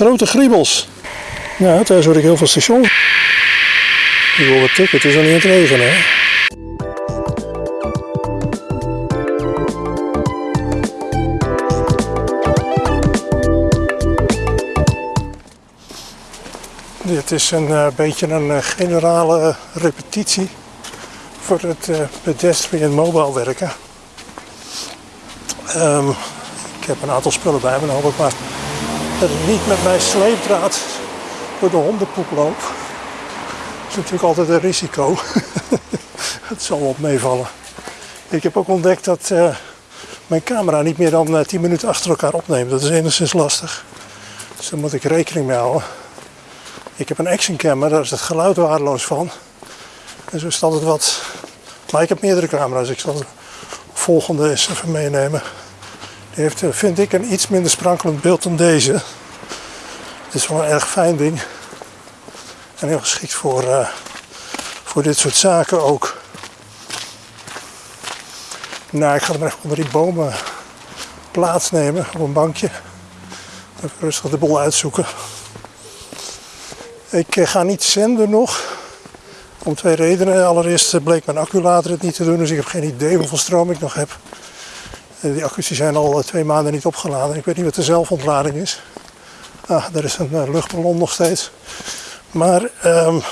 Grote griebels. Ja, thuis hoor ik heel veel station. Ik wil wat tikken, het is al niet aan het regenen. Hè? Dit is een uh, beetje een uh, generale uh, repetitie voor het pedestrian mobile werken. Um, ik heb een aantal spullen bij me, dan hoop ik maar dat ik niet met mijn sleepdraad door de hondenpoep loop. Dat is natuurlijk altijd een risico. Het zal wel meevallen. Ik heb ook ontdekt dat uh, mijn camera niet meer dan uh, 10 minuten achter elkaar opneemt. Dat is enigszins lastig. Dus daar moet ik rekening mee houden. Ik heb een action camera, daar is het geluid waardeloos van. En zo is het wat. Maar ik heb meerdere camera's. Ik zal de volgende eens even meenemen. Die heeft, vind ik, een iets minder sprankelend beeld dan deze. Het is wel een erg fijn ding. En heel geschikt voor, uh, voor dit soort zaken ook. Nou, ik ga maar even onder die bomen plaatsnemen op een bankje. Even rustig de bol uitzoeken. Ik uh, ga niet zenden nog. Om twee redenen. Allereerst bleek mijn acculader het niet te doen, dus ik heb geen idee hoeveel stroom ik nog heb. Die accu's zijn al twee maanden niet opgeladen. Ik weet niet wat de zelfontlading is. Ah, daar is een luchtballon nog steeds. Maar um,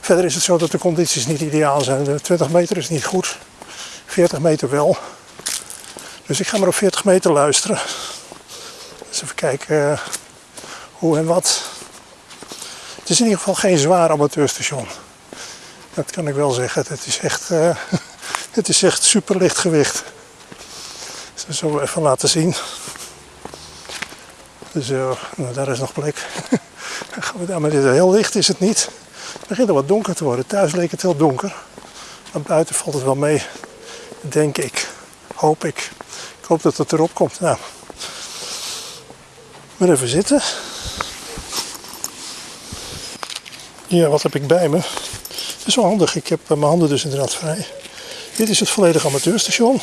verder is het zo dat de condities niet ideaal zijn. De 20 meter is niet goed. 40 meter wel. Dus ik ga maar op 40 meter luisteren. Even kijken uh, hoe en wat. Het is in ieder geval geen zwaar amateurstation. Dat kan ik wel zeggen. Het is echt, uh, het is echt super licht gewicht. We even laten zien. Dus uh, nou, daar is nog plek. Gaan we daar, maar dit heel licht is het niet. Het begint al wat donker te worden. Thuis leek het heel donker. Maar buiten valt het wel mee. Denk ik. Hoop ik. Ik hoop dat het erop komt. Nou. Maar even zitten. Ja, wat heb ik bij me? Dat is wel handig. Ik heb mijn handen dus inderdaad vrij. Dit is het volledige amateurstation.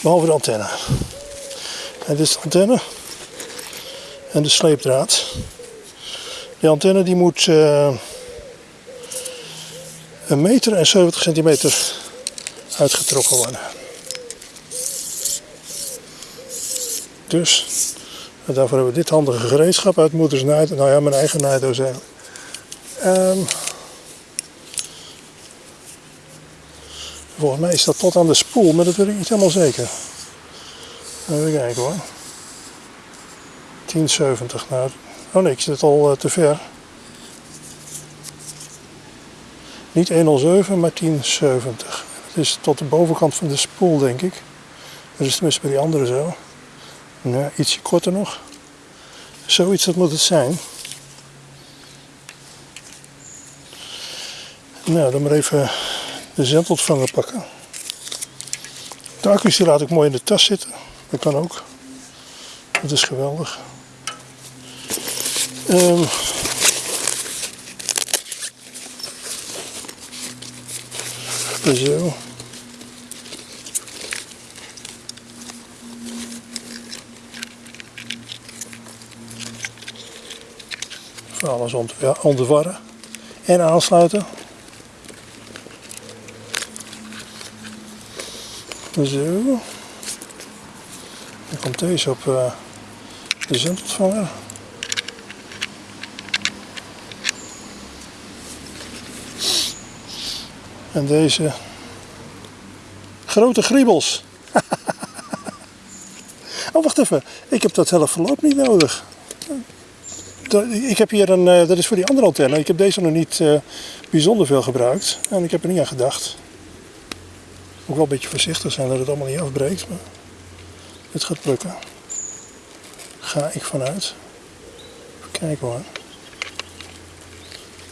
Behalve de antenne. En dit is de antenne. En de sleepdraad. Die antenne die moet uh, een meter en 70 centimeter uitgetrokken worden. Dus daarvoor hebben we dit handige gereedschap uit moeders naaid. Nou ja, mijn eigen naaidoos eigenlijk. Um, volgens mij is dat tot aan de spoel, maar dat weet ik niet helemaal zeker. Even kijken hoor. 1070. Nou, oh nee, ik zit al uh, te ver. Niet 107, maar 1070. Dat is tot de bovenkant van de spoel, denk ik. Dat is tenminste bij die andere zo. Nou, ietsje korter nog. Zoiets, dat moet het zijn. Nou, dan maar even de zendontvanger pakken. De accu's die laat ik mooi in de tas zitten. Dat kan ook. Dat is geweldig. Um, zo. Alles ontwarren en aansluiten. Zo. Dan komt deze op uh, de zendontvanger. En deze grote griebels. oh, wacht even. Ik heb dat hele verloop niet nodig. Ik heb hier een, eh, dat is voor die andere antenne. Ik heb deze nog niet uh, bijzonder veel gebruikt. En ik heb er niet aan gedacht. Moet wel een beetje voorzichtig zijn dat het allemaal niet afbreekt. Maar het gaat lukken. Ga ik vanuit. Even kijken hoor.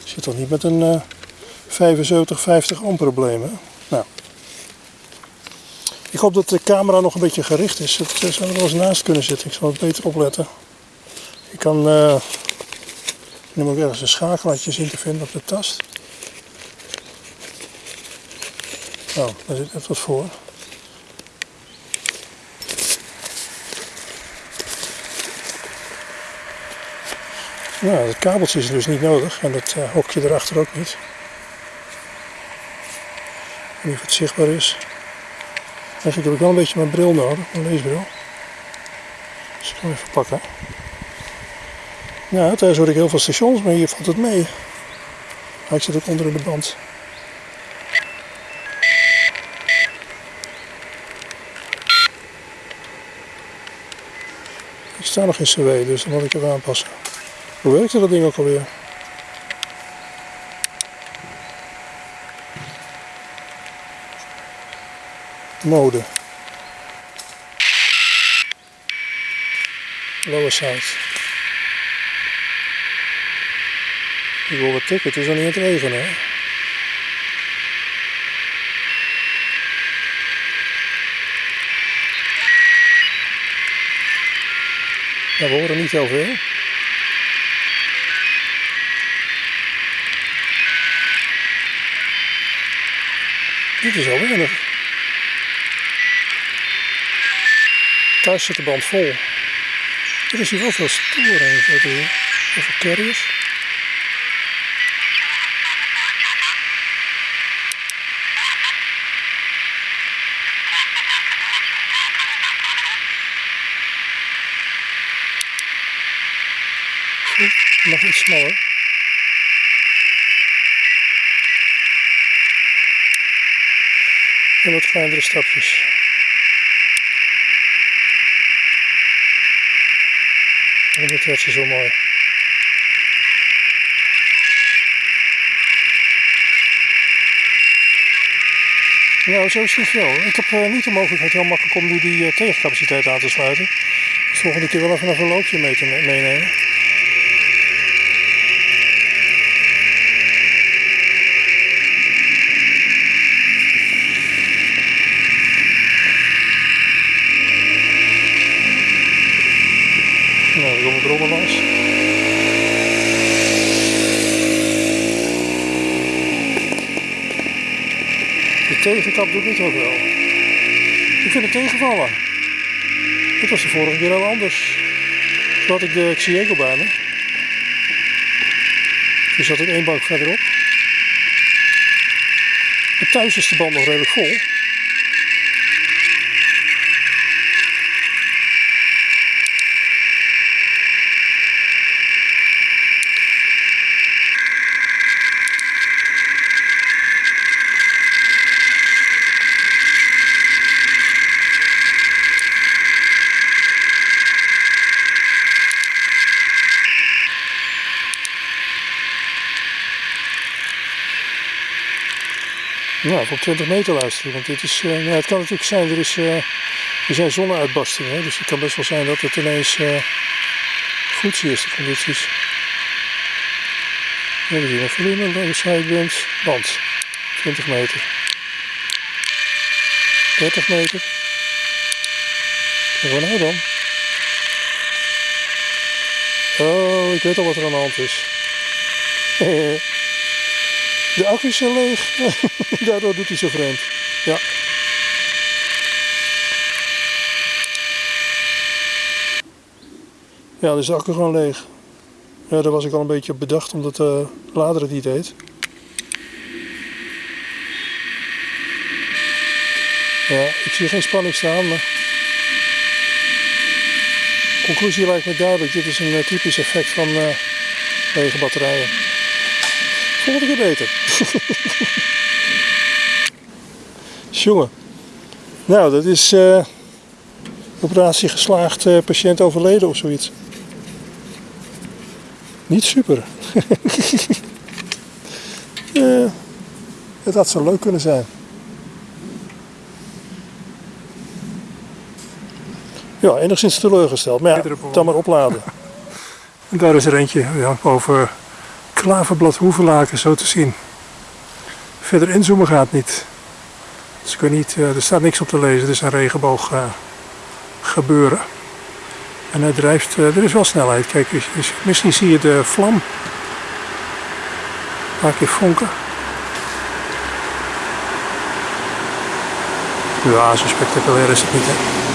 Ik zit toch niet met een... Uh, 75, 50 ohm problemen. Nou. Ik hoop dat de camera nog een beetje gericht is. Het zou er wel eens naast kunnen zitten. Ik zal het beter opletten. Ik kan uh, nu ook ergens een schakelaartje zien te vinden op de tast. Nou, daar zit net wat voor. Nou, dat kabeltje is dus niet nodig en het uh, hokje erachter ook niet. Of het zichtbaar is. Eigenlijk heb ik wel een beetje mijn bril nodig, mijn leesbril. Dus ik ga hem even pakken. Nou, thuis hoor ik heel veel stations, maar hier valt het mee. Ik zit ook onder in de band. Ik sta nog in CW, dus dan moet ik even aanpassen. Hoe werkte dat ding ook alweer? Mode. Lower side. Ik wil wat tikken, het is al niet aan het regenen. Hè? Ja, we horen niet heel veel. Dit is al weinig. Thuis zit de band vol. Er is hier wel veel sporen en zo. Over carriers. Nog iets smaller. En wat kleinere stapjes. En dit werd zo mooi. Nou, zo is het wel. Ik heb uh, niet de mogelijkheid heel makkelijk om nu die uh, tegencapaciteit aan te sluiten. Volgende keer wel even een verloopje mee te meenemen. Tegenkap doet niet zo veel. Ik vind het tegenvallen. Dit was de vorige keer heel anders. Toen had ik de Xiego bij me. Toen zat ik één bank verderop. En thuis is de band nog redelijk vol. Nou, voor 20 meter luisteren. Want dit is, uh, ja, het kan natuurlijk zijn, er, is, uh, er zijn zonneuitbarstingen. Dus het kan best wel zijn dat het ineens uh, goed is, de condities. We zien een volume de sideband. Band. 20 meter. 30 meter. We nou dan? Oh, ik weet al wat er aan de hand is. De accu's zijn leeg. Daardoor doet hij zo vreemd. Ja. Ja, de accu gewoon leeg. Ja, daar was ik al een beetje op bedacht omdat de lader het niet deed. Ja, ik zie geen spanning staan, maar... conclusie lijkt me duidelijk. Dit is een eh, typisch effect van uh, lege batterijen. Volgende keer beter. Jongen. Nou, dat is uh, operatie geslaagd, uh, patiënt overleden of zoiets. Niet super. uh, het had zo leuk kunnen zijn. Ja, enigszins teleurgesteld. Maar ja, dan maar opladen. en daar is er eentje ja, over klaverblad hoevenlaken zo te zien. Verder inzoomen gaat niet. Dus ik weet niet, eh, er staat niks op te lezen. Het is een regenboog uh, gebeuren. En hij drijft, uh, er is wel snelheid. Kijk, misschien zie je de vlam. Een paar keer vonken. Ja, zo spectaculair is het niet.